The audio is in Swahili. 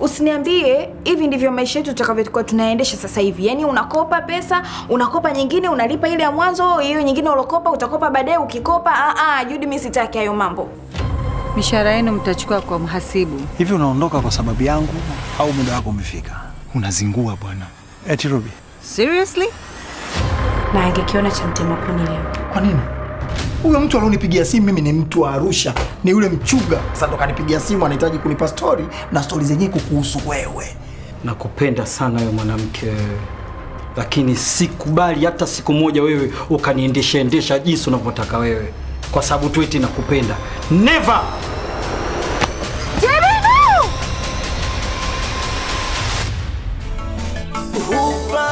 Usiniambie hivi ndivyo maisha yetu tutakavyokuwa tunaendesha sasa hivi. Yaani unakopa pesa, unakopa nyingine, unalipa ile ya mwanzo, hiyo nyingine ulokopa utakopa baadaye ukikopa. Ah ah, Judy mimi sitaki hayo mambo. Mishahara yenu mtachukua kwa mhasibu. Hivi unaondoka kwa sababu yangu au muda wako umefika? Unazingua bwana. Eti Ruby, Seriously? Na angekiona cha mtema kuni leo. Kwa nini? Huyo mtu alionipigia simu mimi ni mtu wa Arusha, ni yule mchuga. Sasa ndo kanipigia simu, anahitaji kunipa stori na stori zenyewe kukuhusu wewe. Nakupenda sana wewe mwanamke, lakini sikubali hata siku moja wewe ukaniendesha endesha jinsi unavyotaka wewe, kwa sababu tu eti nakupenda. Never! Jebino! Hupa